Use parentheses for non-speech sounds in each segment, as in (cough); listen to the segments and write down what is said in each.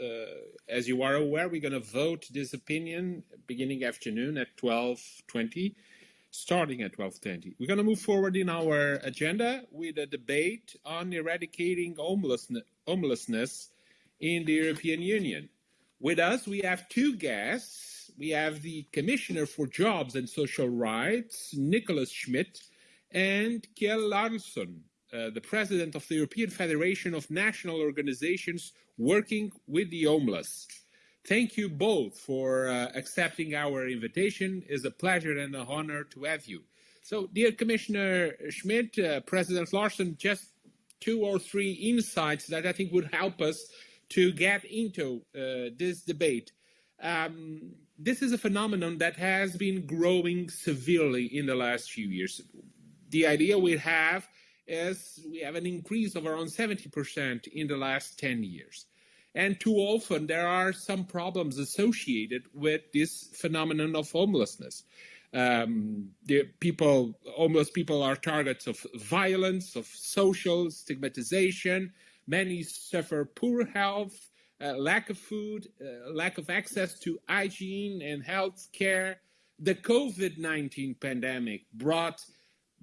uh, as you are aware, we're going to vote this opinion beginning afternoon at 12.20, starting at 12.20. We're going to move forward in our agenda with a debate on eradicating homelessness, in the European Union. With us, we have two guests. We have the Commissioner for Jobs and Social Rights, Nicolas Schmit, and Kjell Larsson, uh, the president of the European Federation of National Organizations working with the homeless. Thank you both for uh, accepting our invitation. It's a pleasure and an honor to have you. So, dear Commissioner Schmit, uh, President Larsson, just two or three insights that I think would help us to get into uh, this debate. Um, this is a phenomenon that has been growing severely in the last few years. The idea we have as we have an increase of around 70% in the last 10 years. And too often there are some problems associated with this phenomenon of homelessness. Um, the people, homeless people are targets of violence, of social stigmatization. Many suffer poor health, uh, lack of food, uh, lack of access to hygiene and health care. The COVID-19 pandemic brought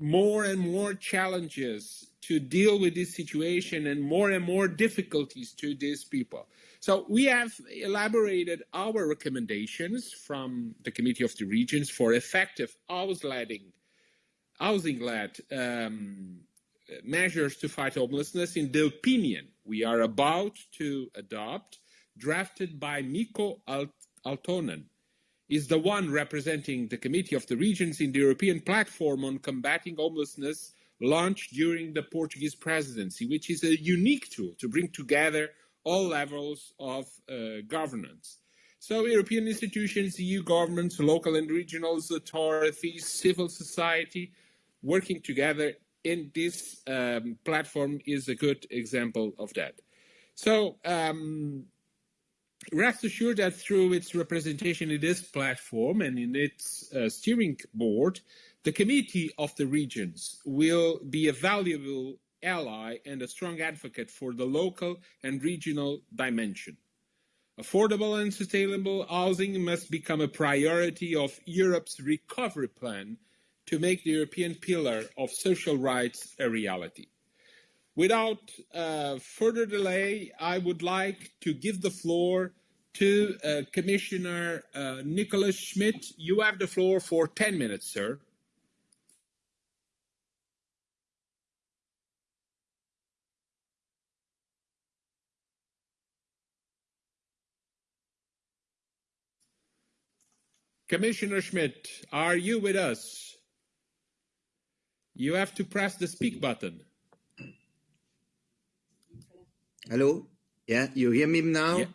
more and more challenges to deal with this situation and more and more difficulties to these people. So we have elaborated our recommendations from the Committee of the Regions for effective housing-led housing-led um, measures to fight homelessness in the opinion we are about to adopt, drafted by Mikko Aaltonen, is the one representing the Committee of the Regions in the European Platform on Combating Homelessness launched during the Portuguese presidency, which is a unique tool to bring together all levels of uh, governance. So European institutions, EU governments, local and regional authorities, civil society, working together in this um, platform is a good example of that. So um, rest assured that through its representation in this platform and in its uh, steering board, the Committee of the Regions will be a valuable ally and a strong advocate for the local and regional dimension. Affordable and sustainable housing must become a priority of Europe's recovery plan to make the European pillar of social rights a reality. Without uh, further delay, I would like to give the floor to uh, Commissioner uh, Nicolas Schmit. You have the floor for 10 minutes, sir. Commissioner Schmit, are you with us? You have to press the speak button. Hello? Yeah, you hear me now? Yeah.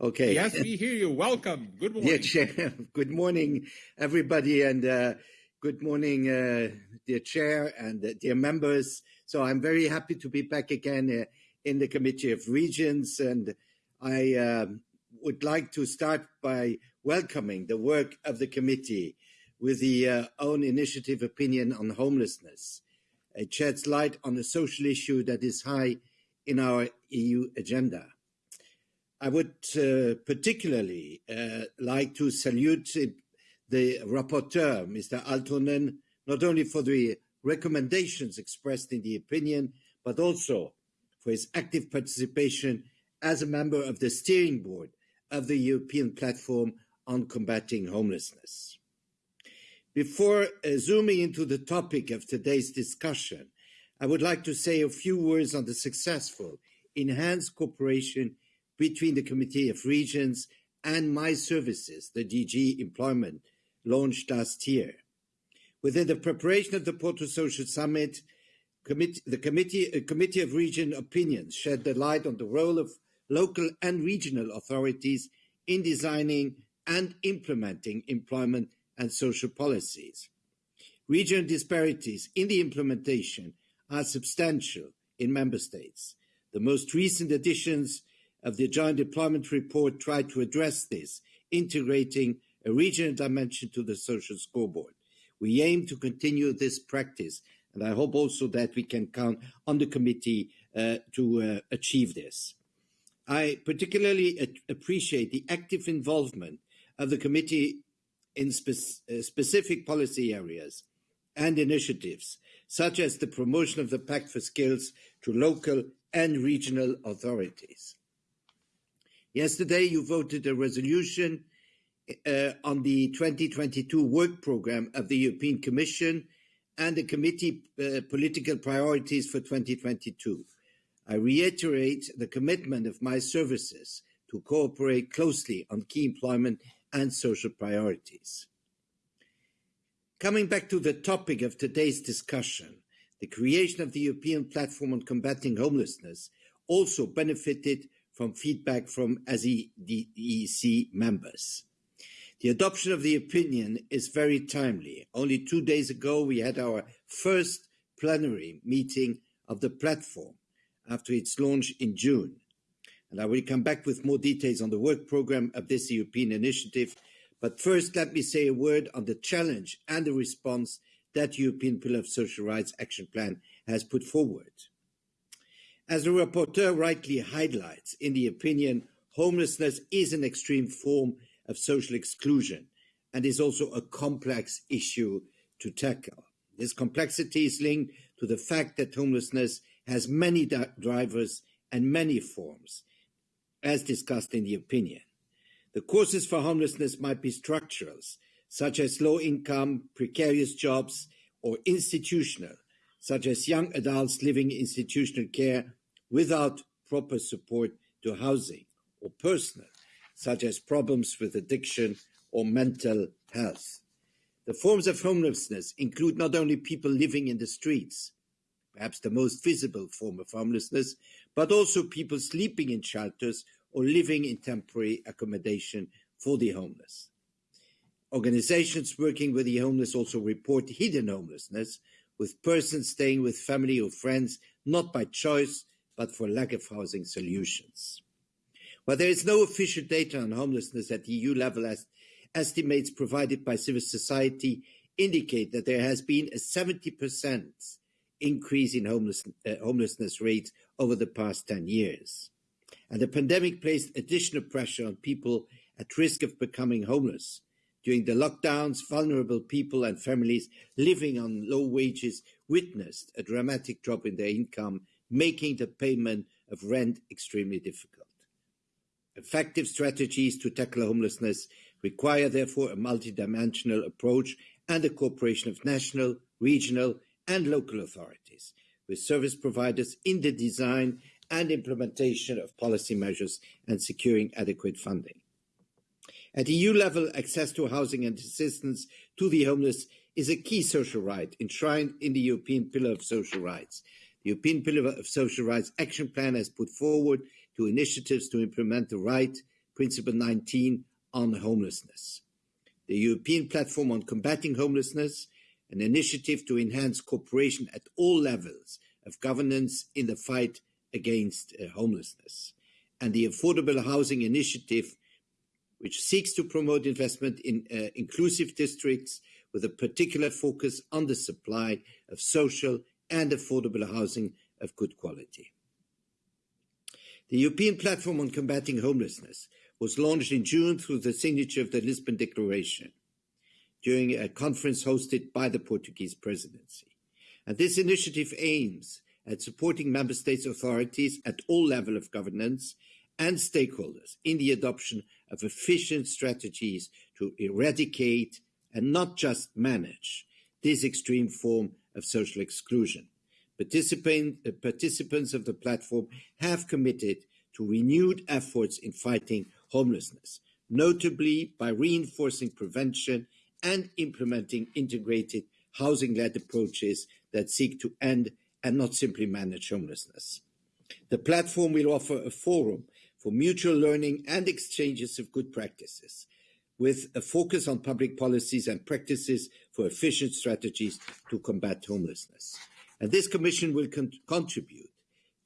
Okay. Yes, we hear you. Welcome. Good morning. Chair. (laughs) Good morning, everybody, and uh, good morning, uh, dear Chair and uh, dear members. So I'm very happy to be back again uh, in the Committee of Regions, and I um, would like to start by welcoming the work of the committee with the uh, own initiative opinion on homelessness. It sheds light on a social issue that is high in our EU agenda. I would uh, particularly uh, like to salute the rapporteur, Mr. Aaltonen, not only for the recommendations expressed in the opinion, but also for his active participation as a member of the steering board of the European Platform on Combating Homelessness. Before uh, zooming into the topic of today's discussion, I would like to say a few words on the successful enhanced cooperation between the Committee of Regions and my services, the DG Employment, launched last year. Within the preparation of the Porto Social Summit, the committee, committee of Region opinions shed the light on the role of local and regional authorities in designing and implementing employment and social policies. Regional disparities in the implementation are substantial in member states. The most recent editions of the Joint Employment Report tried to address this, integrating a regional dimension to the social scoreboard. We aim to continue this practice, and I hope also that we can count on the committee uh, to uh, achieve this. I particularly appreciate the active involvement of the committee in spe uh, specific policy areas and initiatives, such as the promotion of the Pact for Skills to local and regional authorities. Yesterday, you voted a resolution uh, on the 2022 work programme of the European Commission and the committee uh, political priorities for 2022. I reiterate the commitment of my services to cooperate closely on key employment and social priorities. Coming back to the topic of today's discussion, the creation of the European Platform on Combating Homelessness also benefited from feedback from SEDEC members. The adoption of the opinion is very timely. Only two days ago, we had our first plenary meeting of the platform after its launch in June. And I will come back with more details on the work programme of this European initiative. But first, let me say a word on the challenge and the response that the European Pillar of Social Rights Action Plan has put forward. As the rapporteur rightly highlights in the opinion, homelessness is an extreme form of social exclusion and is also a complex issue to tackle. This complexity is linked to the fact that homelessness has many drivers and many forms, as discussed in the opinion. The causes for homelessness might be structural, such as low income, precarious jobs, or institutional, such as young adults living in institutional care without proper support to housing, or personal, such as problems with addiction or mental health. The forms of homelessness include not only people living in the streets, perhaps the most visible form of homelessness, but also people sleeping in shelters or living in temporary accommodation for the homeless. Organizations working with the homeless also report hidden homelessness, with persons staying with family or friends not by choice but for lack of housing solutions. While there is no official data on homelessness at EU level, as estimates provided by civil society indicate that there has been a 70% increase in homeless, uh, homelessness rates over the past 10 years. And the pandemic placed additional pressure on people at risk of becoming homeless. During the lockdowns, vulnerable people and families living on low wages witnessed a dramatic drop in their income making the payment of rent extremely difficult. Effective strategies to tackle homelessness require, therefore, a multidimensional approach and the cooperation of national, regional, and local authorities, with service providers in the design and implementation of policy measures and securing adequate funding. At EU level, access to housing and assistance to the homeless is a key social right enshrined in the European Pillar of Social Rights, the European Pillar of Social Rights Action Plan has put forward two initiatives to implement the right, Principle 19, on homelessness. The European Platform on Combating Homelessness, an initiative to enhance cooperation at all levels of governance in the fight against uh, homelessness. And the Affordable Housing Initiative, which seeks to promote investment in uh, inclusive districts with a particular focus on the supply of social and affordable housing of good quality. The European Platform on Combating Homelessness was launched in June through the signature of the Lisbon Declaration during a conference hosted by the Portuguese presidency. And this initiative aims at supporting member states authorities at all levels of governance and stakeholders in the adoption of efficient strategies to eradicate and not just manage this extreme form of social exclusion. Participant, uh, participants of the platform have committed to renewed efforts in fighting homelessness, notably by reinforcing prevention and implementing integrated housing-led approaches that seek to end and not simply manage homelessness. The platform will offer a forum for mutual learning and exchanges of good practices, with a focus on public policies and practices for efficient strategies to combat homelessness. And this Commission will con contribute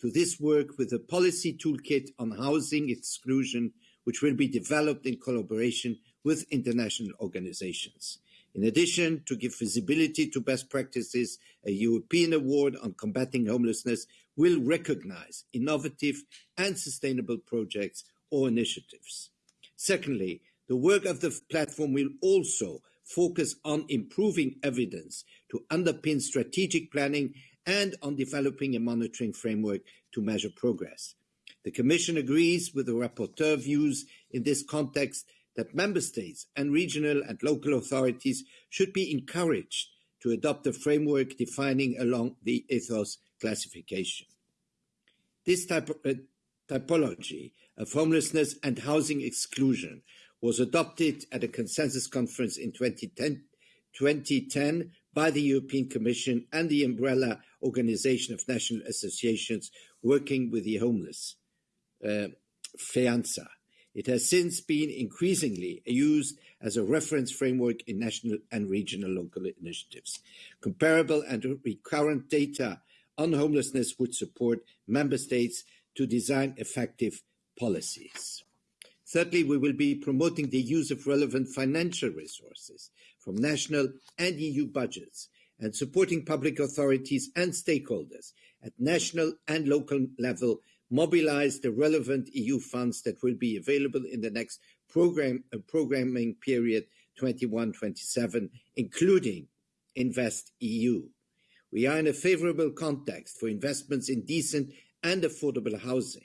to this work with a policy toolkit on housing exclusion, which will be developed in collaboration with international organizations. In addition, to give visibility to best practices, a European award on combating homelessness will recognize innovative and sustainable projects or initiatives. Secondly, the work of the platform will also focus on improving evidence to underpin strategic planning and on developing a monitoring framework to measure progress. The Commission agrees with the rapporteur views in this context that member states and regional and local authorities should be encouraged to adopt a framework defining along the ETHOS classification. This uh, typology of homelessness and housing exclusion was adopted at a consensus conference in 2010, 2010 by the European Commission and the umbrella organization of national associations working with the homeless, uh, FEANTSA. It has since been increasingly used as a reference framework in national and regional local initiatives. Comparable and recurrent data on homelessness would support member states to design effective policies. Thirdly, we will be promoting the use of relevant financial resources from national and EU budgets and supporting public authorities and stakeholders at national and local level mobilize the relevant EU funds that will be available in the next uh, programming period 21-27, including Invest EU. We are in a favorable context for investments in decent and affordable housing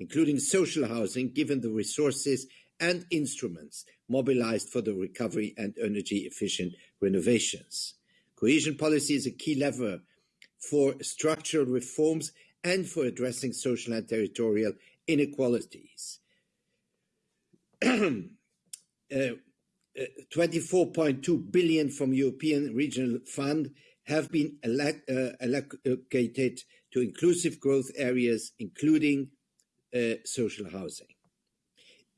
including social housing, given the resources and instruments mobilized for the recovery and energy efficient renovations. Cohesion policy is a key lever for structural reforms and for addressing social and territorial inequalities. (clears throat) uh, 24.2 uh, billion from European Regional Fund have been uh, allocated to inclusive growth areas, including uh, social housing.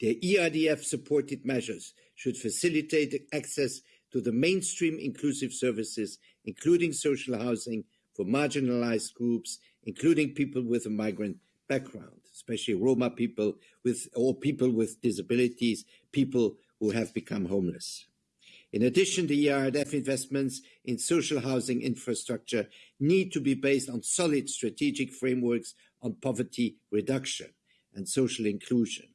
The ERDF supported measures should facilitate access to the mainstream inclusive services, including social housing for marginalized groups, including people with a migrant background, especially Roma people with, or people with disabilities, people who have become homeless. In addition, the ERDF investments in social housing infrastructure need to be based on solid strategic frameworks on poverty reduction and social inclusion.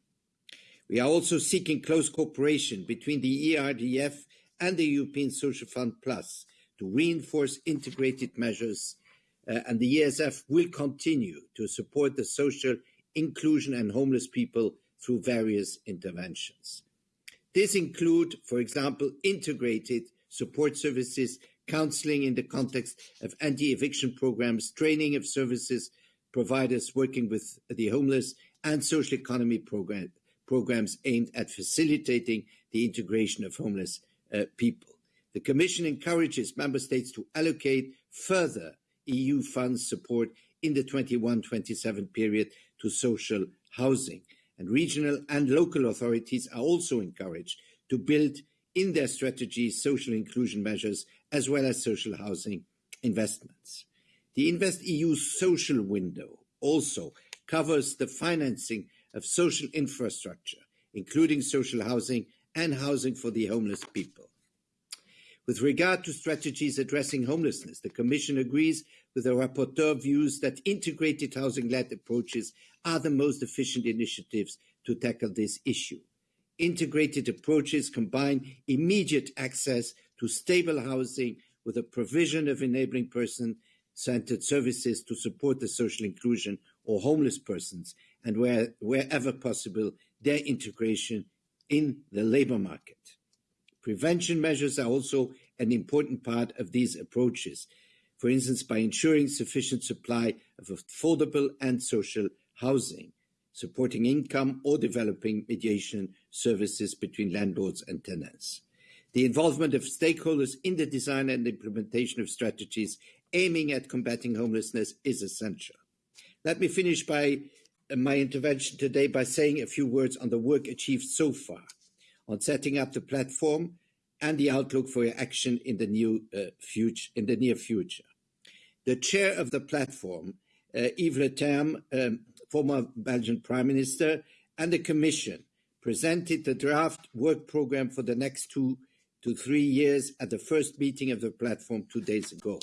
We are also seeking close cooperation between the ERDF and the European Social Fund Plus to reinforce integrated measures, and the ESF will continue to support the social inclusion and homeless people through various interventions. This include, for example, integrated support services, counseling in the context of anti-eviction programs, training of services providers working with the homeless, and social economy program, programs aimed at facilitating the integration of homeless uh, people. The Commission encourages Member States to allocate further EU funds support in the 21-27 period to social housing. And regional and local authorities are also encouraged to build in their strategies social inclusion measures as well as social housing investments. The InvestEU social window also covers the financing of social infrastructure, including social housing and housing for the homeless people. With regard to strategies addressing homelessness, the Commission agrees the rapporteur views that integrated housing-led approaches are the most efficient initiatives to tackle this issue. Integrated approaches combine immediate access to stable housing with the provision of enabling person-centered services to support the social inclusion or homeless persons, and where, wherever possible, their integration in the labor market. Prevention measures are also an important part of these approaches, for instance, by ensuring sufficient supply of affordable and social housing, supporting income or developing mediation services between landlords and tenants. The involvement of stakeholders in the design and implementation of strategies aiming at combating homelessness is essential. Let me finish by uh, my intervention today by saying a few words on the work achieved so far on setting up the platform and the outlook for action in the new uh, future in the near future. The chair of the platform, uh, Yves Leterme, um, former Belgian Prime Minister, and the Commission presented the draft work program for the next two to three years at the first meeting of the platform two days ago.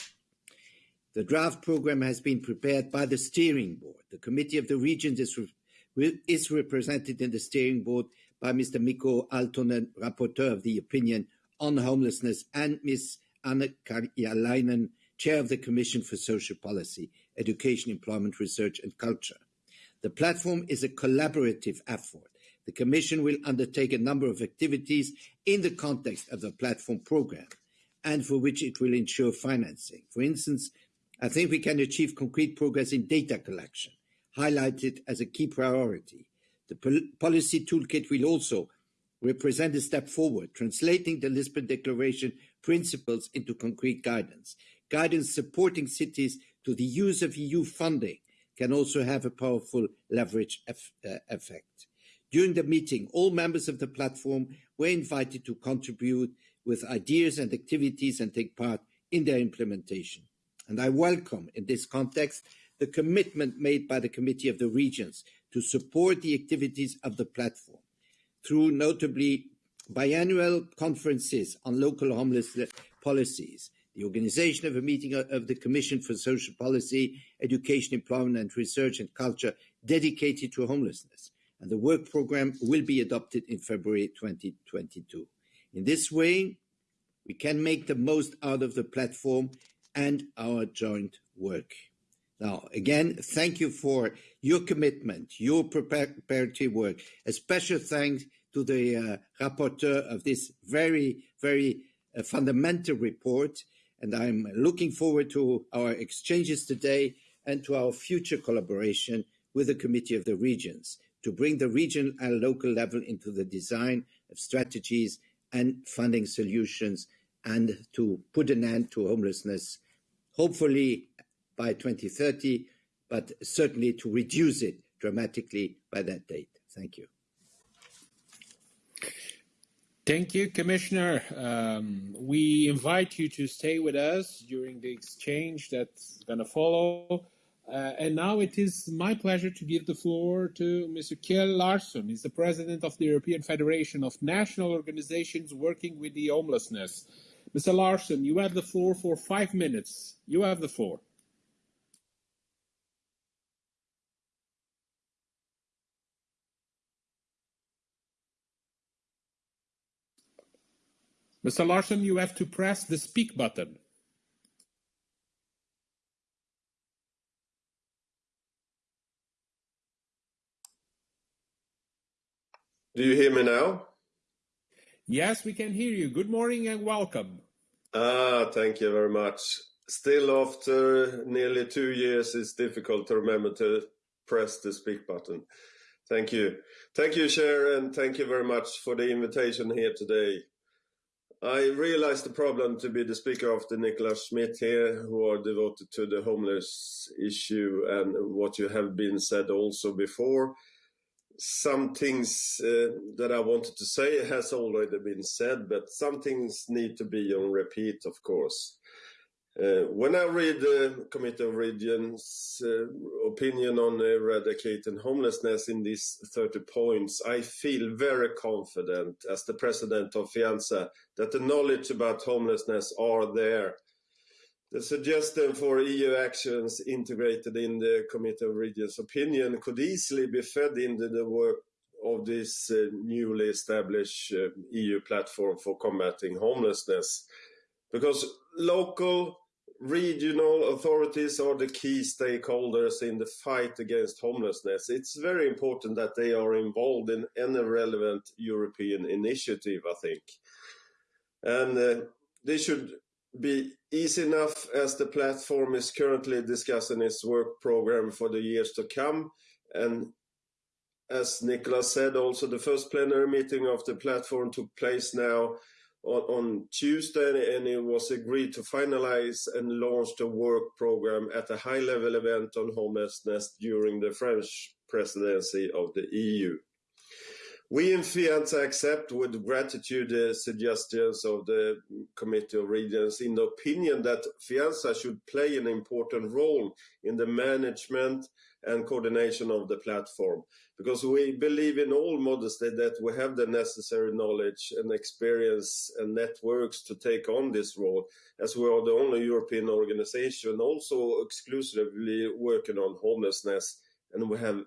The draft program has been prepared by the steering board. The Committee of the Regions is, re is represented in the steering board by Mr. Mikko Aaltonen, rapporteur of the opinion on homelessness, and Ms. Anna Karjalainen, chair of the Commission for Social Policy, Education, Employment, Research and Culture. The platform is a collaborative effort. The Commission will undertake a number of activities in the context of the platform program and for which it will ensure financing. For instance, I think we can achieve concrete progress in data collection, highlighted as a key priority. The pol policy toolkit will also represent a step forward, translating the Lisbon Declaration principles into concrete guidance. Guidance supporting cities to the use of EU funding can also have a powerful leverage uh, effect. During the meeting, all members of the platform were invited to contribute with ideas and activities and take part in their implementation. And I welcome, in this context, the commitment made by the Committee of the Regions to support the activities of the platform through notably biannual conferences on local homeless policies, the organization of a meeting of the Commission for Social Policy, Education, Employment and Research and Culture dedicated to homelessness. And the work program will be adopted in February 2022. In this way, we can make the most out of the platform and our joint work. Now, again, thank you for your commitment, your preparatory work. A special thanks to the uh, rapporteur of this very, very uh, fundamental report. And I'm looking forward to our exchanges today and to our future collaboration with the Committee of the Regions to bring the regional and local level into the design of strategies and funding solutions and to put an end to homelessness, hopefully by 2030, but certainly to reduce it dramatically by that date. Thank you. Thank you, Commissioner. Um, we invite you to stay with us during the exchange that's going to follow. Uh, and now it is my pleasure to give the floor to Mr. Kjell Larsson. He's the president of the European Federation of National Organizations Working with the Homelessness. Mr. Larsson, you have the floor for five minutes. You have the floor. Mr. Larsson, you have to press the speak button. Do you hear me now? Yes, we can hear you. Good morning and welcome. Ah, thank you very much. Still, after nearly two years, it's difficult to remember to press the speak button. Thank you. Thank you, Chair, and thank you very much for the invitation here today. I realize the problem to be the speaker after Nicolas Schmit here, who are devoted to the homeless issue and what you have been said also before. Some things uh, that I wanted to say has already been said, but some things need to be on repeat, of course. Uh, when I read the Committee of Regions uh, opinion on eradicating homelessness in these 30 points, I feel very confident as the president of FEANTSA that the knowledge about homelessness are there. The suggestion for EU actions integrated in the Committee of Regions opinion could easily be fed into the work of this uh, newly established uh, EU platform for combating homelessness because local regional authorities are the key stakeholders in the fight against homelessness. It's very important that they are involved in any relevant European initiative, I think. And uh, they should be easy enough as the platform is currently discussing its work program for the years to come. And as Nicholas said, also the first plenary meeting of the platform took place now on, Tuesday, and it was agreed to finalize and launch the work program at a high-level event on homelessness during the French presidency of the EU. We in FEANTSA accept with gratitude the suggestions of the Committee of Regions in the opinion that FEANTSA should play an important role in the management and coordination of the platform. Because we believe in all modesty that we have the necessary knowledge and experience and networks to take on this role, as we are the only European organization also exclusively working on homelessness, and we have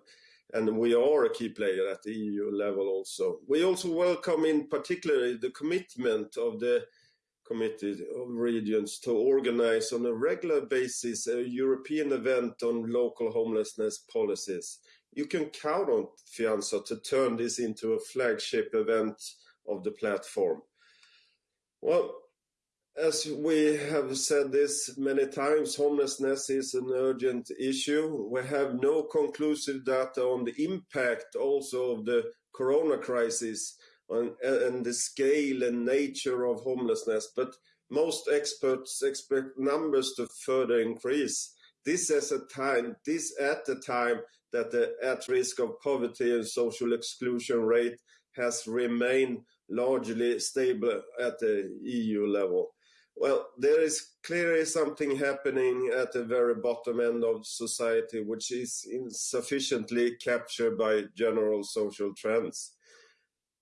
and we are a key player at the EU level also. We also welcome in particular the commitment of the Committee of Regions to organize on a regular basis a European event on local homelessness policies. You can count on FEANTSA to turn this into a flagship event of the platform. Well, as we have said this many times, homelessness is an urgent issue. We have no conclusive data on the impact also of the corona crisis on, and the scale and nature of homelessness, but most experts expect numbers to further increase. This is a time, this at the time that the at risk of poverty and social exclusion rate has remained largely stable at the EU level. Well, there is clearly something happening at the very bottom end of society, which is insufficiently captured by general social trends.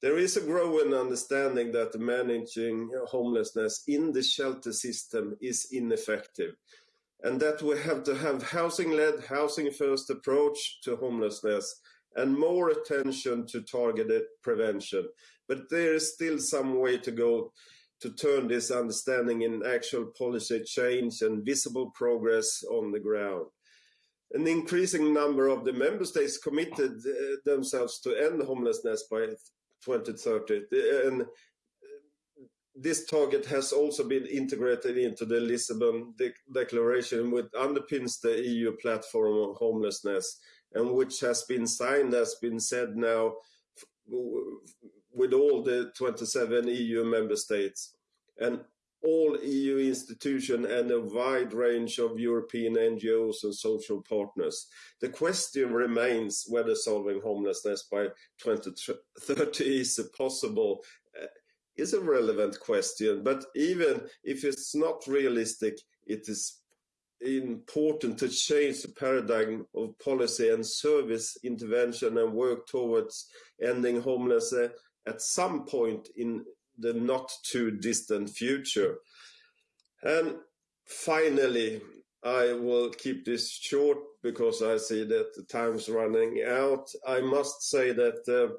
There is a growing understanding that managing homelessness in the shelter system is ineffective, and that we have to have housing-led, housing-first approach to homelessness and more attention to targeted prevention. But there is still some way to go to turn this understanding in actual policy change and visible progress on the ground. An increasing number of the member states committed uh, themselves to end homelessness by 2030. And this target has also been integrated into the Lisbon Declaration, which underpins the EU platform on homelessness, and which has been signed, as has been said now, with all the 27 EU member states. All EU institutions and a wide range of European NGOs and social partners. The question remains whether solving homelessness by 2030 is possible uh, is a relevant question, but even if it's not realistic, it is important to change the paradigm of policy and service intervention and work towards ending homelessness at some point in the not too distant future. And finally, I will keep this short because I see that the time's running out. I must say that the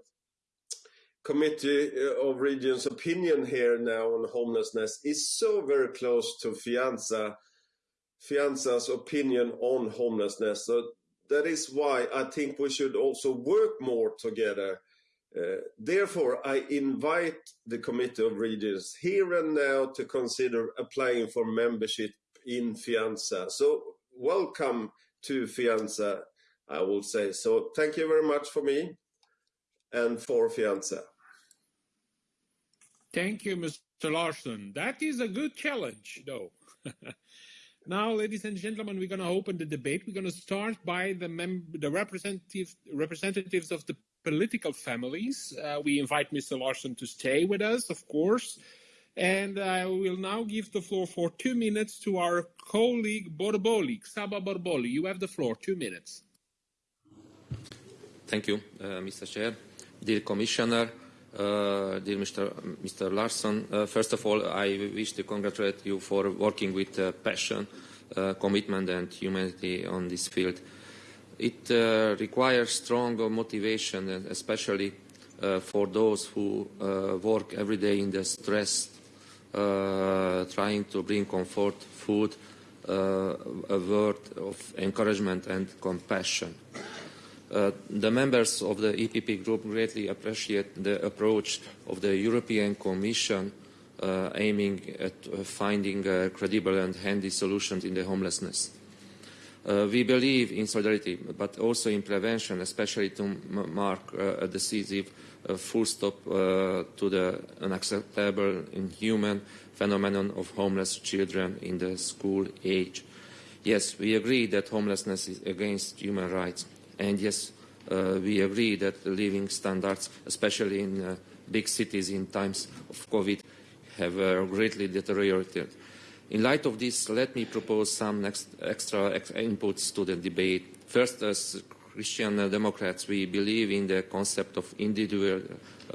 Committee uh, of Regions opinion here now on homelessness is so very close to FEANTSA, FEANTSA's opinion on homelessness. So that is why I think we should also work more together therefore, I invite the Committee of Regions here and now to consider applying for membership in FEANTSA. So welcome to FEANTSA, I will say. So thank you very much for me and for FEANTSA. Thank you, Mr. Larsson. That is a good challenge, though. (laughs) now, ladies and gentlemen, we're going to open the debate. We're going to start by the, the representative representatives of the political families. Uh, we invite Mr. Larsson to stay with us, of course. And I will now give the floor for two minutes to our colleague Borboly, Csaba Borboly. You have the floor, two minutes. Thank you, uh, Mr. Chair. Dear Commissioner, uh, dear Mr. Mr. Larsson, uh, first of all, I wish to congratulate you for working with uh, passion, uh, commitment and humanity on this field. It uh, requires strong motivation, especially uh, for those who uh, work every day in the stress, uh, trying to bring comfort, food, uh, a word of encouragement and compassion. Uh, the members of the EPP group greatly appreciate the approach of the European Commission aiming at finding credible and handy solutions in the homelessness. Uh, we believe in solidarity, but also in prevention, especially to mark uh, a decisive uh, full stop uh, to the unacceptable, inhuman phenomenon of homeless children in the school age. Yes, we agree that homelessness is against human rights. And yes, uh, we agree that the living standards, especially in uh, big cities in times of COVID, have greatly deteriorated. In light of this, let me propose some extra inputs to the debate. First, as Christian Democrats, we believe in the concept of individual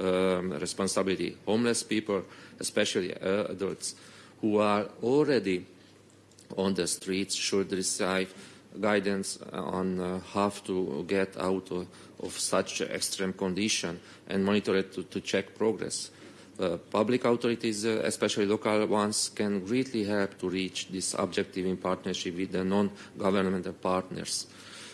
um, responsibility. Homeless people, especially uh, adults, who are already on the streets should receive guidance on uh, how to get out of, of such extreme condition and monitor it to, to check progress. Uh, public authorities, uh, especially local ones, can greatly help to reach this objective in partnership with the non-governmental partners.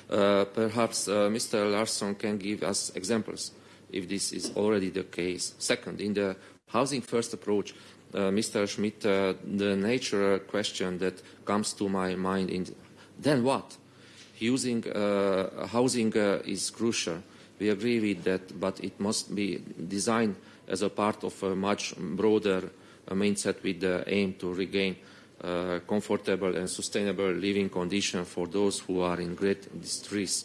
Uh, perhaps uh, Mr. Larsson can give us examples if this is already the case. Second, in the housing first approach, uh, Mr. Schmit, uh, the natural question that comes to my mind is, then what? Using housing is crucial. We agree with that, but it must be designed as a part of a much broader uh, mindset with the aim to regain uh, comfortable and sustainable living conditions for those who are in great distress.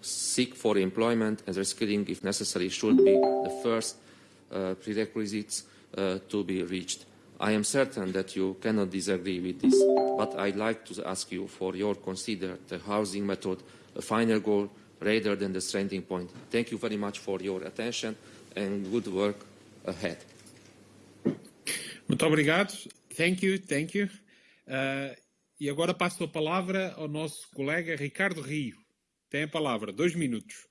Seek for employment and reskilling, if necessary, should be the first uh, prerequisites to be reached. I am certain that you cannot disagree with this, but I'd like to ask you for your consider the housing method a final goal rather than the starting point. Thank you very much for your attention and good work ahead. Muito obrigado. Thank you, thank you. Uh, e agora passo a palavra ao nosso colega Ricardo Rio. Tem a palavra, dois minutos.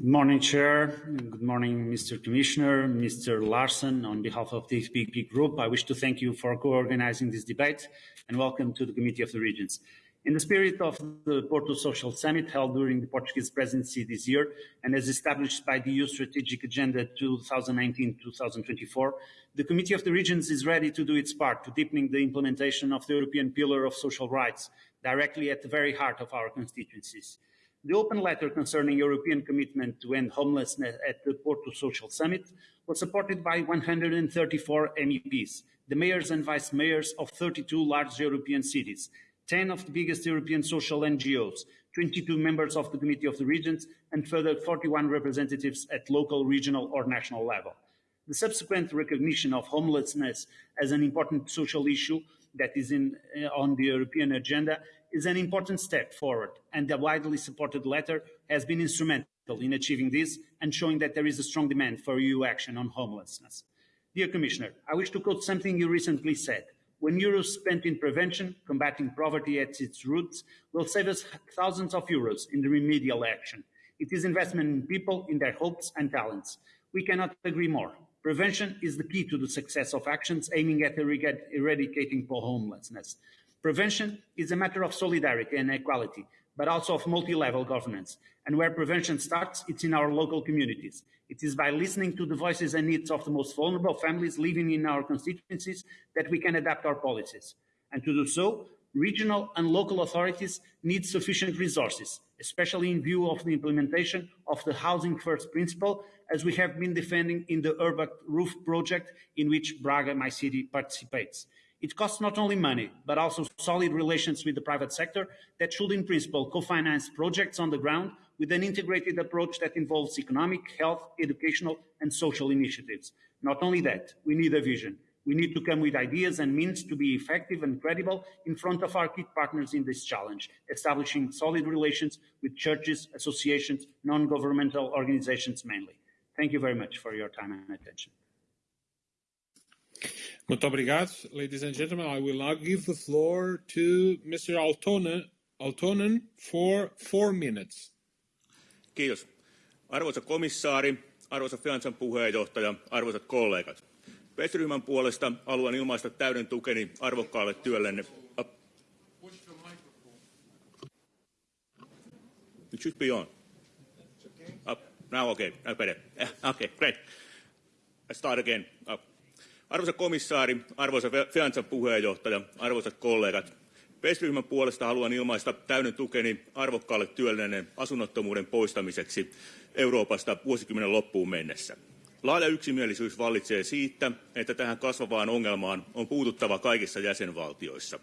Good morning, Chair. Good morning, Mr. Commissioner, Mr. Larsson. On behalf of the EPP Group, I wish to thank you for co-organizing this debate and welcome to the Committee of the Regions. In the spirit of the Porto Social Summit held during the Portuguese presidency this year and as established by the EU Strategic Agenda 2019-2024, the Committee of the Regions is ready to do its part to deepening the implementation of the European Pillar of Social Rights directly at the very heart of our constituencies. The open letter concerning European commitment to end homelessness at the Porto Social Summit was supported by 134 MEPs, the mayors and vice mayors of 32 large European cities, 10 of the biggest European social NGOs, 22 members of the Committee of the Regions, and further 41 representatives at local, regional or national level. The subsequent recognition of homelessness as an important social issue that is in, uh, on the European agenda is an important step forward, and the widely supported letter has been instrumental in achieving this and showing that there is a strong demand for EU action on homelessness. Dear Commissioner, I wish to quote something you recently said. When euros spent in prevention, combating poverty at its roots, will save us thousands of euros in the remedial action. It is investment in people, in their hopes and talents. We cannot agree more. Prevention is the key to the success of actions aiming at eradicating poor homelessness. Prevention is a matter of solidarity and equality, but also of multi-level governance. And where prevention starts, it's in our local communities. It is by listening to the voices and needs of the most vulnerable families living in our constituencies that we can adapt our policies. And to do so, regional and local authorities need sufficient resources, especially in view of the implementation of the Housing First principle, as we have been defending in the Urban Roof project in which Braga, my city, participates. It costs not only money, but also solid relations with the private sector that should, in principle, co-finance projects on the ground with an integrated approach that involves economic, health, educational, and social initiatives. Not only that, we need a vision. We need to come with ideas and means to be effective and credible in front of our key partners in this challenge, establishing solid relations with churches, associations, non-governmental organizations mainly. Thank you very much for your time and attention. Muito obrigado, ladies and gentlemen. I will now give the floor to Mr. Aaltonen, for four minutes. Kiitos. Arvoisa komissaari, arvoisa Fiansan puheenjohtaja, arvoisat kollegat. PES-ryhmän puolesta haluan ilmaista täyden tukeni arvokkaalle työllenne. It should be on. Now okay, better. Eh, okay, great. Let's start again. Arvoisa komissaari, arvoisa Fiansan puheenjohtaja, arvoisat kollegat, PES-ryhmän puolesta haluan ilmaista täyden tukeni arvokkaalle työllinen asunnottomuuden poistamiseksi Euroopasta vuosikymmenen loppuun mennessä. Laaja yksimielisyys vallitsee siitä, että tähän kasvavaan ongelmaan on puututtava kaikissa jäsenvaltioissa.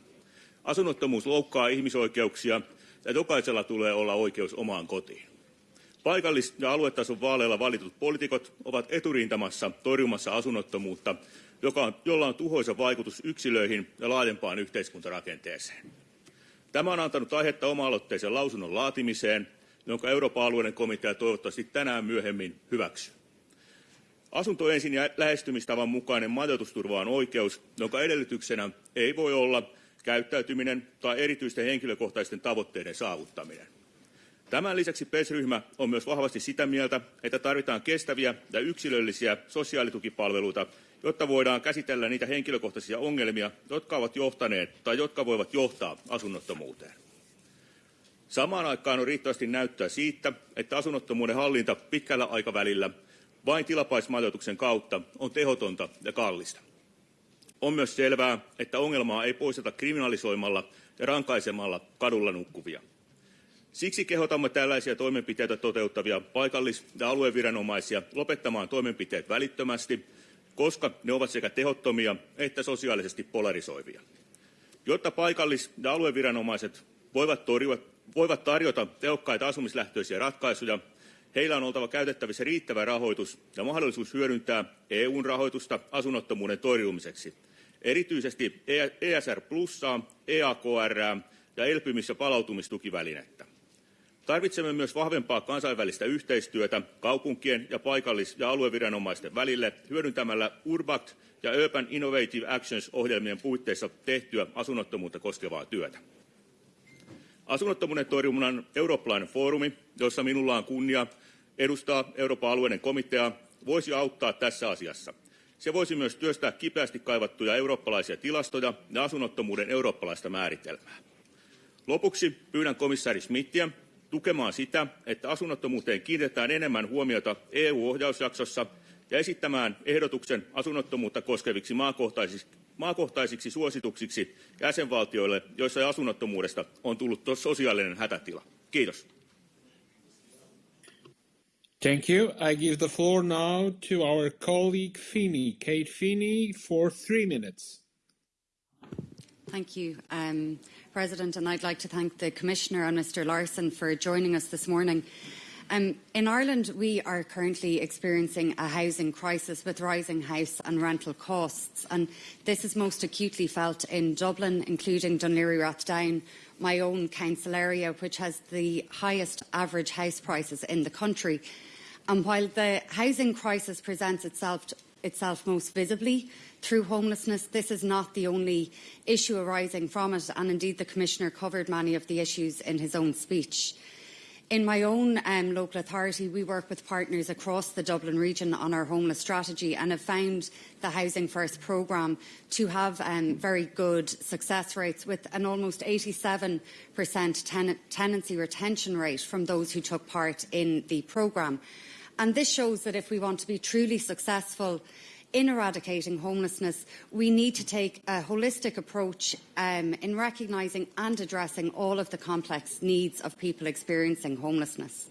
Asunnottomuus loukkaa ihmisoikeuksia ja jokaisella tulee olla oikeus omaan kotiin. Paikallis- ja aluetason vaaleilla valitut poliitikot ovat eturintamassa torjumassa asunnottomuutta joka on, jolla on tuhoisa vaikutus yksilöihin ja laajempaan yhteiskuntarakenteeseen. Tämä on antanut aihetta oma-aloitteisen lausunnon laatimiseen, jonka Euroopan alueiden komitea toivottavasti tänään myöhemmin hyväksyy. Asunto ensin ja lähestymistavan mukainen majoitusturva on oikeus, jonka edellytyksenä ei voi olla käyttäytyminen tai erityisten henkilökohtaisten tavoitteiden saavuttaminen. Tämän lisäksi PES-ryhmä on myös vahvasti sitä mieltä, että tarvitaan kestäviä ja yksilöllisiä sosiaalitukipalveluita, jotta voidaan käsitellä niitä henkilökohtaisia ongelmia, jotka ovat johtaneet tai jotka voivat johtaa asunnottomuuteen. Samaan aikaan on riittävästi näyttöä siitä, että asunnottomuuden hallinta pitkällä aikavälillä vain tilapaismajoituksen kautta on tehotonta ja kallista. On myös selvää, että ongelmaa ei poisteta kriminalisoimalla ja rankaisemalla kadulla nukkuvia. Siksi kehotamme tällaisia toimenpiteitä toteuttavia paikallis- ja alueviranomaisia lopettamaan toimenpiteet välittömästi, koska ne ovat sekä tehottomia että sosiaalisesti polarisoivia. Jotta paikallis- ja alueviranomaiset voivat, torjua, voivat tarjota tehokkaita asumislähtöisiä ratkaisuja, heillä on oltava käytettävissä riittävä rahoitus ja mahdollisuus hyödyntää EUn rahoitusta asunnottomuuden torjumiseksi, erityisesti ESR Plussaa, EAKR ja elpymis- ja palautumistukivälinettä. Tarvitsemme myös vahvempaa kansainvälistä yhteistyötä kaupunkien ja paikallis- ja alueviranomaisten välille hyödyntämällä URBACT ja Urban Innovative Actions-ohjelmien puitteissa tehtyä asunnottomuutta koskevaa työtä. Asunnottomuuden torjunnan eurooppalainen foorumi, jossa minulla on kunnia edustaa Euroopan alueiden komitea, voisi auttaa tässä asiassa. Se voisi myös työstää kipeästi kaivattuja eurooppalaisia tilastoja ja asunnottomuuden eurooppalaista määritelmää. Lopuksi pyydän komissaari Smithia tukemaan sitä, että asunnottomuuteen kiinnitetään enemmän huomiota EU-ohjausjaksossa ja esittämään ehdotuksen asunnottomuutta koskeviksi maakohtaisiksi, maakohtaisiksi suosituksiksi jäsenvaltioille, joissa asunnottomuudesta on tullut sosiaalinen hätätila. Kiitos. Thank you. I give the floor now to our colleague Fini, Kate Fini, for three minutes. Thank you, um, President, and I'd like to thank the Commissioner and Mr Larsson for joining us this morning. Um, in Ireland, we are currently experiencing a housing crisis with rising house and rental costs, and this is most acutely felt in Dublin, including Dún Laoghaire-Rathdown, my own council area, which has the highest average house prices in the country. And while the housing crisis presents itself, itself most visibly through homelessness. This is not the only issue arising from it, and indeed the Commissioner covered many of the issues in his own speech. In my own um, local authority, we work with partners across the Dublin region on our homeless strategy and have found the Housing First programme to have um, very good success rates with an almost 87% ten tenancy retention rate from those who took part in the programme. And this shows that if we want to be truly successful in eradicating homelessness, we need to take a holistic approach um, in recognising and addressing all of the complex needs of people experiencing homelessness.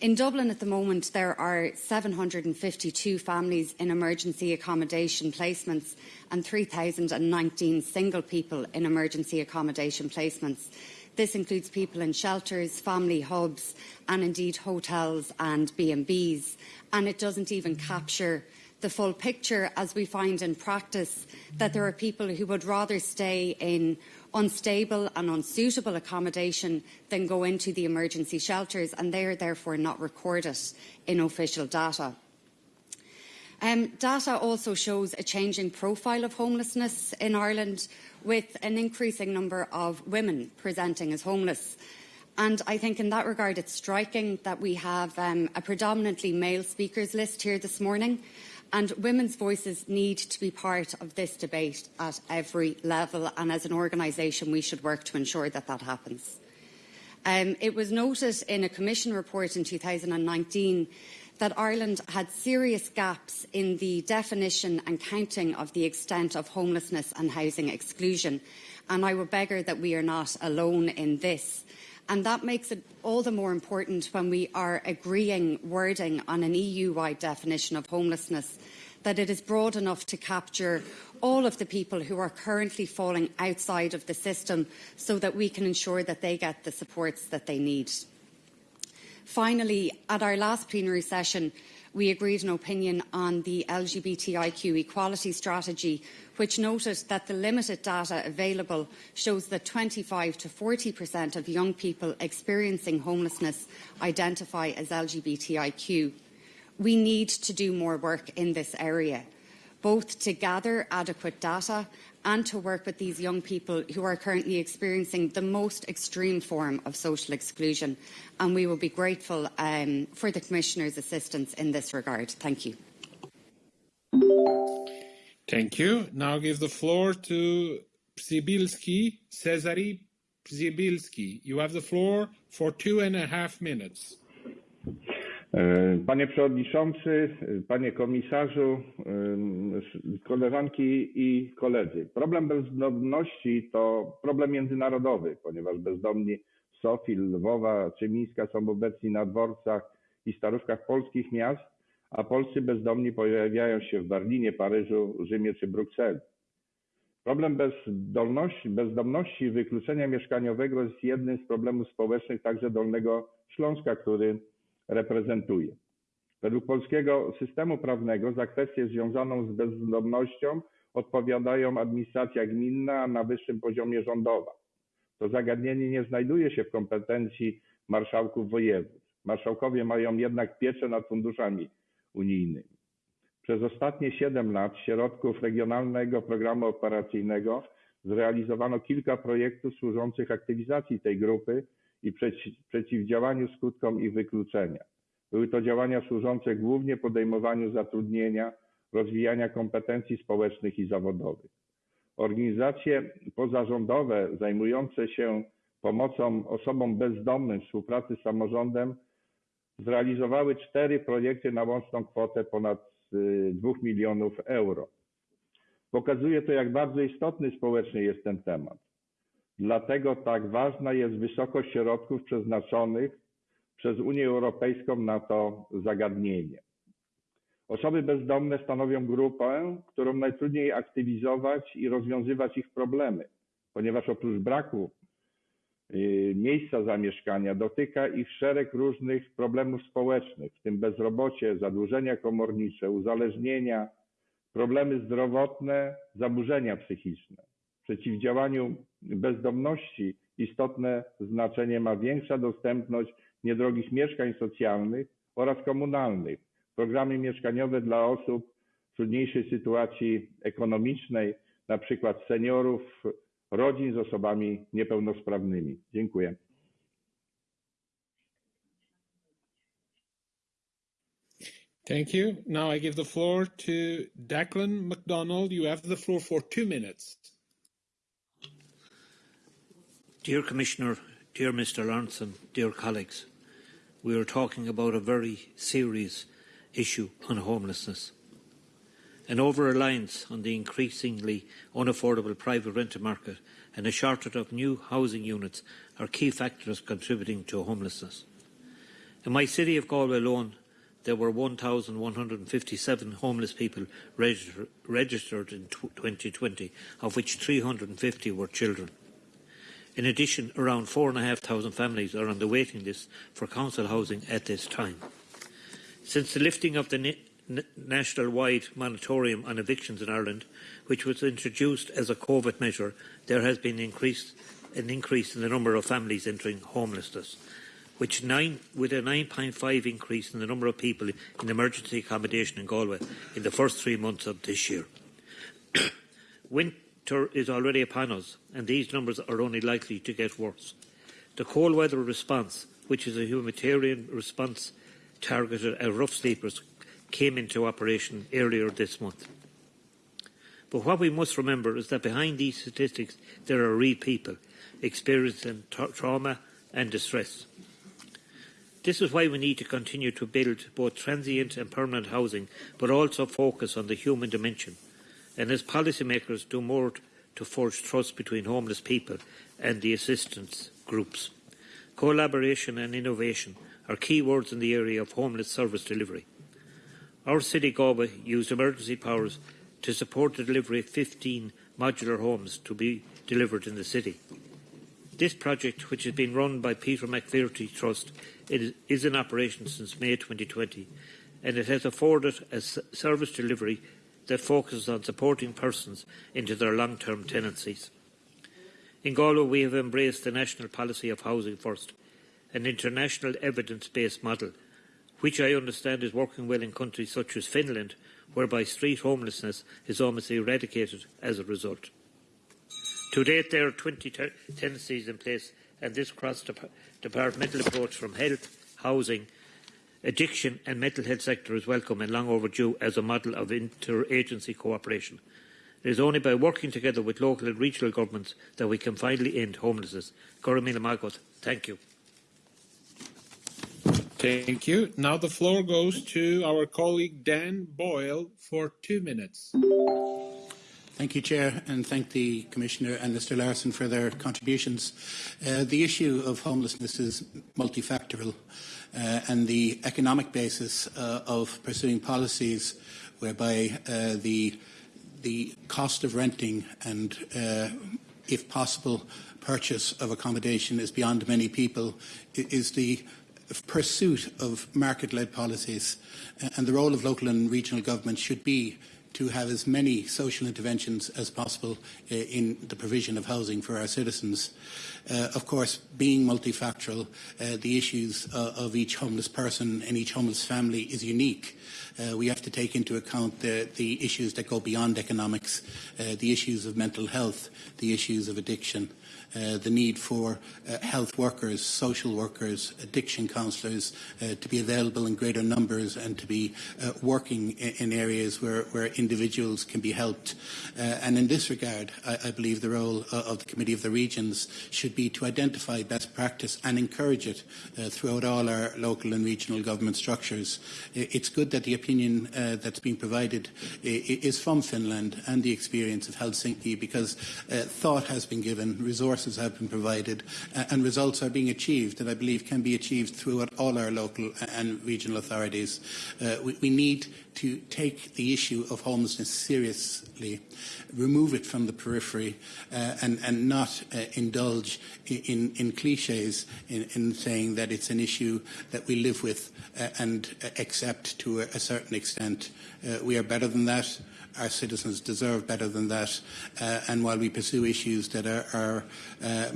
In Dublin at the moment, there are 752 families in emergency accommodation placements and 3,019 single people in emergency accommodation placements. This includes people in shelters, family hubs and indeed hotels and B&Bs. And it doesn't even capture the full picture as we find in practice that there are people who would rather stay in unstable and unsuitable accommodation than go into the emergency shelters and they are therefore not recorded in official data. Um, data also shows a changing profile of homelessness in Ireland with an increasing number of women presenting as homeless. And I think in that regard it's striking that we have um, a predominantly male speakers list here this morning And women's voices need to be part of this debate at every level, and as an organisation, we should work to ensure that that happens. Um, it was noted in a Commission report in 2019 that Ireland had serious gaps in the definition and counting of the extent of homelessness and housing exclusion, and I would beggar that we are not alone in this. And that makes it all the more important when we are agreeing wording on an EU-wide definition of homelessness that it is broad enough to capture all of the people who are currently falling outside of the system so that we can ensure that they get the supports that they need. Finally, at our last plenary session, we agreed an opinion on the LGBTIQ equality strategy, which noted that the limited data available shows that 25 to 40% of young people experiencing homelessness identify as LGBTIQ. We need to do more work in this area, both to gather adequate data and to work with these young people who are currently experiencing the most extreme form of social exclusion. And we will be grateful um, for the Commissioner's assistance in this regard. Thank you. Thank you. Now give the floor to Przybylski, Cezary Przybylski. You have the floor for two and a half minutes. E, panie Przewodniczący, Panie Komisarzu, e, koleżanki i koledzy. Problem bezdomności to problem międzynarodowy, ponieważ bezdomni Sofii, Lwowa czy Mińska są obecni na dworcach i starówkach polskich miast, a polscy bezdomni pojawiają się w Berlinie, Paryżu, Rzymie czy Brukseli. Problem bezdomności, bezdomności i wykluczenia mieszkaniowego jest jednym z problemów społecznych także Dolnego Śląska, który reprezentuje. Według polskiego systemu prawnego za kwestię związaną z bezdomnością odpowiadają administracja gminna, a na wyższym poziomie rządowa. To zagadnienie nie znajduje się w kompetencji marszałków województw. Marszałkowie mają jednak pieczę nad funduszami unijnymi. Przez ostatnie 7 lat środków Regionalnego Programu Operacyjnego zrealizowano kilka projektów służących aktywizacji tej grupy i przeciwdziałaniu skutkom ich wykluczenia. Były to działania służące głównie podejmowaniu zatrudnienia, rozwijania kompetencji społecznych i zawodowych. Organizacje pozarządowe zajmujące się pomocą osobom bezdomnym współpracy z samorządem zrealizowały cztery projekty na łączną kwotę ponad 2 milionów euro. Pokazuje to, jak bardzo istotny społecznie jest ten temat. Dlatego tak ważna jest wysokość środków przeznaczonych przez Unię Europejską na to zagadnienie. Osoby bezdomne stanowią grupę, którą najtrudniej aktywizować i rozwiązywać ich problemy, ponieważ oprócz braku y, miejsca zamieszkania dotyka ich szereg różnych problemów społecznych, w tym bezrobocie, zadłużenia komornicze, uzależnienia, problemy zdrowotne, zaburzenia psychiczne przeciwdziałaniu bezdomności istotne znaczenie ma większa dostępność niedrogich mieszkań socjalnych oraz komunalnych, programy mieszkaniowe dla osób w trudniejszej sytuacji ekonomicznej, na przykład seniorów, rodzin z osobami niepełnosprawnymi. Dziękuję. Thank you. Now I give the floor to Declan MacDonald. You have the floor for two minutes. Dear Commissioner, dear Mr Lawrenson, dear colleagues, we are talking about a very serious issue on homelessness. An over-reliance on the increasingly unaffordable private rental market and a shortage of new housing units are key factors contributing to homelessness. In my city of Galway alone, there were 1,157 homeless people register registered in 2020, of which 350 were children. In addition, around 4,500 families are on the waiting list for council housing at this time. Since the lifting of the national-wide moratorium on evictions in Ireland, which was introduced as a COVID measure, there has been increased, an increase in the number of families entering homelessness, which nine, with a 9.5 increase in the number of people in emergency accommodation in Galway in the first three months of this year. (coughs) is already upon us, and these numbers are only likely to get worse. The cold weather response, which is a humanitarian response targeted at rough sleepers, came into operation earlier this month. But what we must remember is that behind these statistics there are real people experiencing tra trauma and distress. This is why we need to continue to build both transient and permanent housing, but also focus on the human dimension and as policymakers do more to forge trust between homeless people and the assistance groups. Collaboration and innovation are key words in the area of homeless service delivery. Our city, Galway, used emergency powers to support the delivery of 15 modular homes to be delivered in the city. This project, which has been run by Peter McVerry Trust, is in operation since May 2020 and it has afforded a service delivery that focuses on supporting persons into their long-term tenancies. In Galway, we have embraced the national policy of housing first, an international evidence-based model, which I understand is working well in countries such as Finland, whereby street homelessness is almost eradicated as a result. To date, there are 20 tenancies in place, and this cross-departmental approach from health, housing, addiction and mental health sector is welcome and long overdue as a model of interagency cooperation. It is only by working together with local and regional governments that we can finally end homelessness. Goramila Magot, thank you. Thank you. Now the floor goes to our colleague Dan Boyle for two minutes. Thank you, Chair, and thank the Commissioner and Mr Larsson for their contributions. Uh, the issue of homelessness is multifactorial, uh, and the economic basis uh, of pursuing policies whereby uh, the the cost of renting and, uh, if possible, purchase of accommodation is beyond many people is the pursuit of market-led policies. And the role of local and regional governments should be to have as many social interventions as possible uh, in the provision of housing for our citizens. Uh, of course, being multifactorial, uh, the issues of each homeless person and each homeless family is unique. We have to take into account the, the issues that go beyond economics, the issues of mental health, the issues of addiction. Uh, the need for uh, health workers, social workers, addiction counsellors uh, to be available in greater numbers and to be uh, working in, areas where, where, individuals can be helped. Uh, and in this regard, I, I believe the role of the Committee of the Regions should be to identify best practice and encourage it throughout all our local and regional government structures. It's good that the opinion that's been provided is from Finland and the experience of Helsinki because thought has been given, resources resources have been provided uh, and results are being achieved that I believe can be achieved throughout all our local and regional authorities. Uh, we, we need to take the issue of homelessness seriously, remove it from the periphery, uh, and, and, not uh, indulge in, in cliches in, in, saying that it's an issue that we live with uh, and accept to a, a certain extent. Uh, we are better than that our citizens deserve better than that. Uh, and while we pursue issues that are, are uh,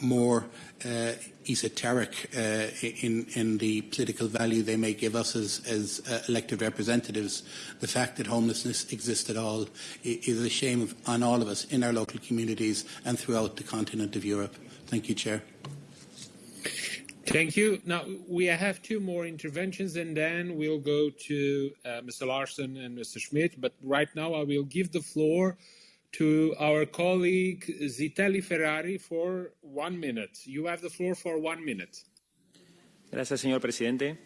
more uh, esoteric uh, in, in, the political value they may give us as, as uh, elected representatives, the fact that homelessness exists at all is a shame on all of us in our local communities and throughout the continent of Europe. Thank you, Chair. Thank you. Now, we have two more interventions, and then we'll go to uh, Mr. Larson and Mr. Schmidt. But right now, I will give the floor to our colleague Zitelli Ferrari for one minute. You have the floor for one minute. Gracias, señor presidente.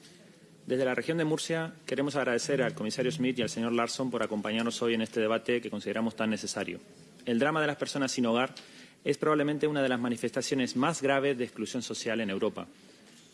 Desde la región de Murcia queremos agradecer al comisario Schmidt y al señor Larson por acompañarnos hoy en este debate que consideramos tan necesario. El drama de las personas sin hogar es probablemente una de las manifestaciones más graves de exclusión social en Europa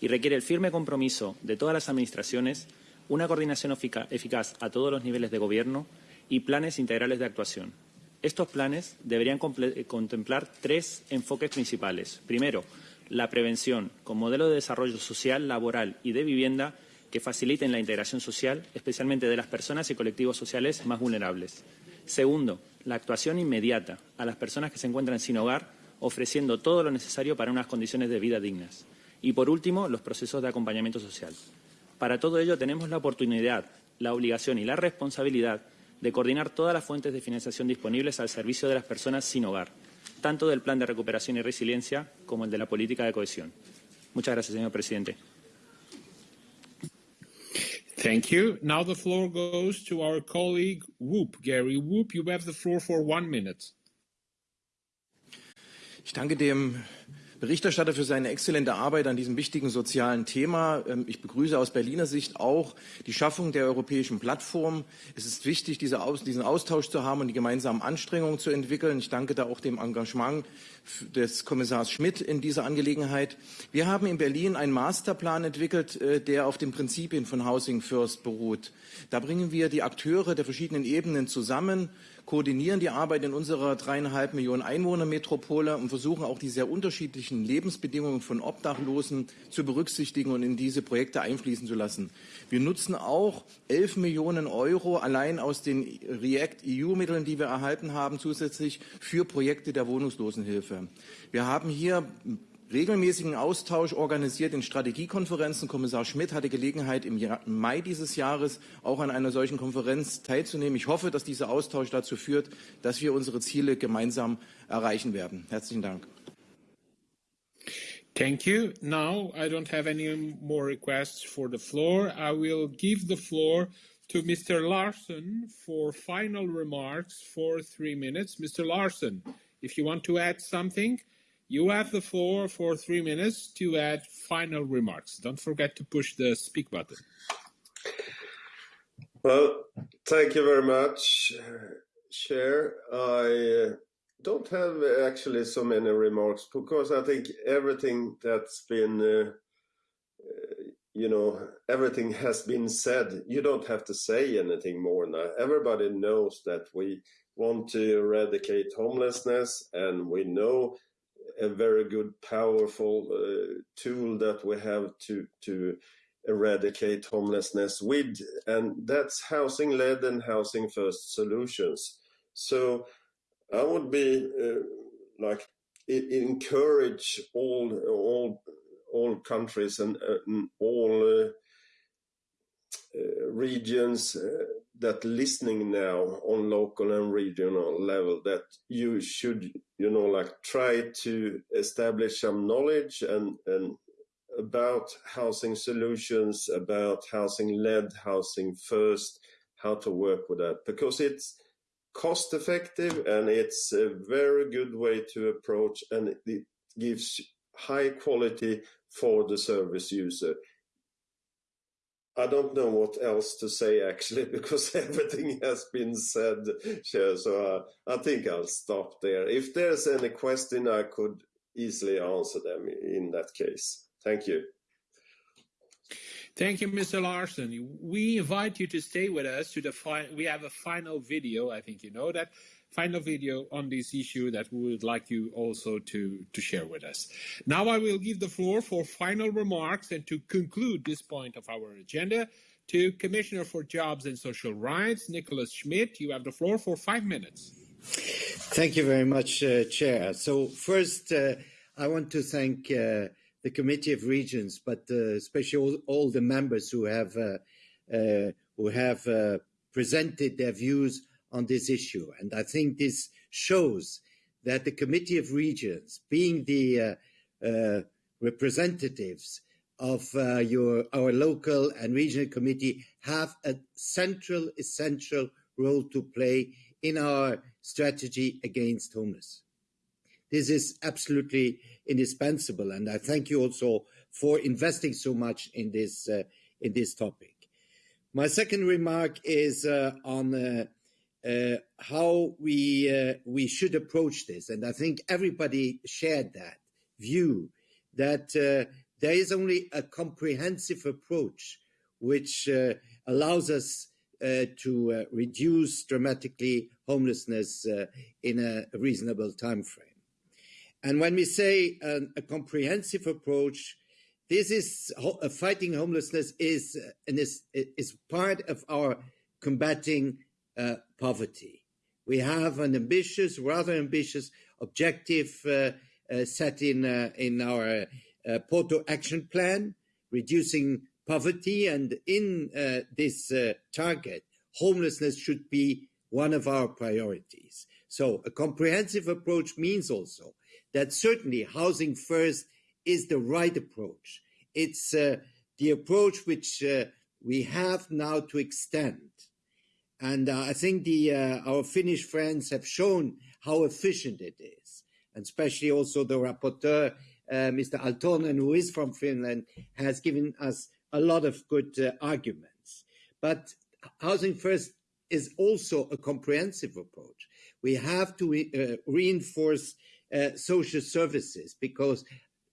y requiere el firme compromiso de todas las Administraciones, una coordinación eficaz a todos los niveles de Gobierno y planes integrales de actuación. Estos planes deberían contemplar tres enfoques principales. Primero, la prevención, con modelo de desarrollo social, laboral y de vivienda que faciliten la integración social, especialmente de las personas y colectivos sociales más vulnerables. Segundo, la actuación inmediata a las personas que se encuentran sin hogar, ofreciendo todo lo necesario para unas condiciones de vida dignas. Y, por último, los procesos de acompañamiento social. Para todo ello tenemos la oportunidad, la obligación y la responsabilidad de coordinar todas las fuentes de financiación disponibles al servicio de las personas sin hogar, tanto del Plan de Recuperación y Resiliencia como el de la política de cohesión. Muchas gracias, señor presidente. Thank you. Now the floor goes to our colleague Whoop. Gary Whoop, you have the floor for one minute. Ich danke dem Berichterstatter für seine exzellente Arbeit an diesem wichtigen sozialen Thema. Ähm, ich begrüße aus Berliner Sicht auch die Schaffung der europäischen Plattform. Es ist wichtig, diesen Austausch zu haben und die gemeinsamen Anstrengungen zu entwickeln. Ich danke da auch dem Engagement des Kommissars Schmidt in dieser Angelegenheit. Wir haben in Berlin einen Masterplan entwickelt, äh, der auf den Prinzipien von Housing First beruht. Da bringen wir die Akteure der verschiedenen Ebenen zusammen, koordinieren die Arbeit in unserer dreieinhalb Millionen Einwohnermetropole und versuchen auch die sehr unterschiedlichen Lebensbedingungen von Obdachlosen zu berücksichtigen und in diese Projekte einfließen zu lassen. Wir nutzen auch elf Millionen Euro allein aus den REACT-EU-Mitteln, die wir erhalten haben, zusätzlich für Projekte der Wohnungslosenhilfe. Wir haben hier regelmäßigen Austausch organisiert in Strategiekonferenzen. Kommissar Schmidt hatte Gelegenheit, im, Mai dieses Jahres auch an einer solchen Konferenz teilzunehmen. Ich hoffe, dass dieser Austausch dazu führt, dass wir unsere Ziele gemeinsam erreichen werden. Herzlichen Dank. Thank you. Now I don't have any more requests for the floor. I will give the floor to Mr. Larson for final remarks for three minutes. Mr. Larson, if you want to add something, You have the floor for three minutes to add final remarks. Don't forget to push the speak button. Well, thank you very much, Chair. I uh, don't have actually so many remarks because I think everything that's been, uh, uh, you know, everything has been said. You don't have to say anything more now. Everybody knows that we want to eradicate homelessness and we know a very good, powerful uh, tool that we have to to eradicate homelessness with, and that's housing led and housing first solutions. So I would be uh, like encourage all all all countries and, uh, and all uh, uh, regions uh, that listening now on local and regional level that you should you know like try to establish some knowledge and and about housing solutions about housing led housing first how to work with that. Because it's cost effective and it's a very good way to approach and it gives high quality for the service user I don't know what else to say actually (laughs) because everything has been said. So uh, I think I'll stop there. If there's any question, I could easily answer them in that case. Thank you. Thank you, Mr. Larsson. We invite you to stay with us to the fi- we have a final video. I think you know that final video on this issue that we would like you also to, to share with us. Now I will give the floor for final remarks and to conclude this point of our agenda to Commissioner for Jobs and Social Rights, Nicolas Schmit. You have the floor for five minutes. Thank you very much, uh, Chair. So first, uh, I want to thank uh, the Committee of Regions, but uh, especially all, all, the members who have uh, uh, who have presented their views on this issue. And I think this shows that the Committee of Regions, being the uh, uh, representatives of uh, your, our local and regional committee, have a central, essential role to play in our strategy against homelessness. This is absolutely indispensable, and I thank you also for investing so much in this uh, in this topic. My second remark is uh, on uh, how we uh, we should approach this, and I think everybody shared that view that uh, there is only a comprehensive approach which uh, allows us uh, to uh, reduce dramatically homelessness in a reasonable time frame. And when we say um, a comprehensive approach, this is fighting homelessness is, is is part of our combating uh, poverty. We have an ambitious, rather ambitious objective uh, uh, set in, uh, in our uh, Porto Action Plan, reducing poverty. And in uh, this target, homelessness should be one of our priorities. So a comprehensive approach means also that certainly housing first is the right approach. It's the approach which we have now to extend and uh, I think the uh, our Finnish friends have shown how efficient it is, and especially also the rapporteur, uh, Mr. Aaltonen, who is from Finland, has given us a lot of good uh, arguments. But housing first is also a comprehensive approach. We have to re uh, reinforce uh, social services because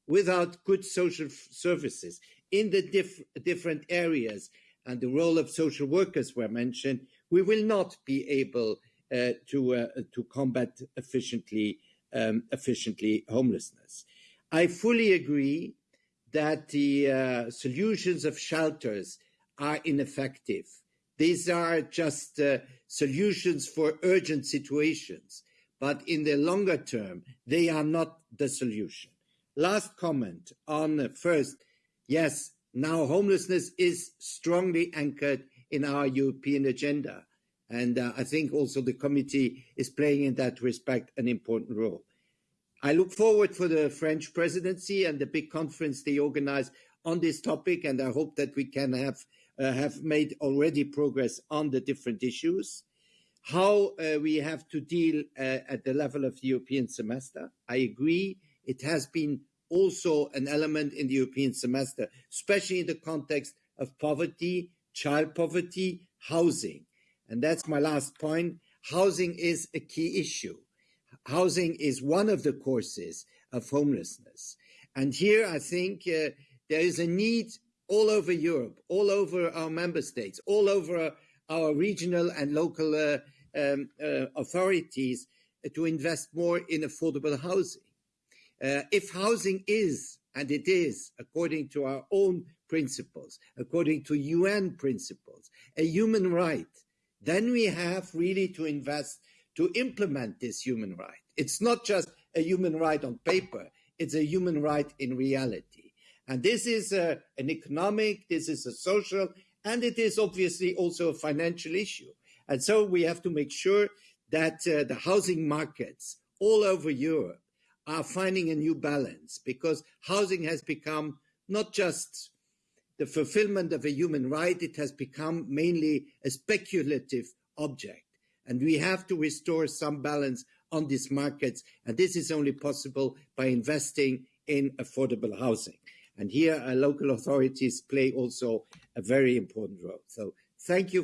without good social services in the diff different areas and the role of social workers were mentioned, we will not be able uh, to uh, to combat efficiently um, efficiently homelessness. I fully agree that the uh, solutions of shelters are ineffective. These are just uh, solutions for urgent situations, but in the longer term, they are not the solution. Last comment on first, yes, now homelessness is strongly anchored in our European agenda. And uh, I think also the committee is playing in that respect an important role. I look forward for the French presidency and the big conference they organize on this topic, and I hope that we can have uh, have made already progress on the different issues. How uh, we have to deal uh, at the level of the European semester. I agree. It has been also an element in the European semester, especially in the context of poverty, child poverty, housing. And that's my last point. Housing is a key issue. Housing is one of the causes of homelessness. And here I think uh, there is a need all over Europe, all over our member states, all over our regional and local uh, um, uh, authorities to invest more in affordable housing. Uh, if housing is, and it is, according to our own principles, according to UN principles, a human right, then we have really to invest to implement this human right. It's not just a human right on paper, it's a human right in reality. And this is a, an economic, this is a social, and it is obviously also a financial issue. And so we have to make sure that uh, the housing markets all over Europe are finding a new balance because housing has become not just the fulfillment of a human right, it has become mainly a speculative object. And we have to restore some balance on these markets. And this is only possible by investing in affordable housing. And here, uh, local authorities play also a very important role. So thank you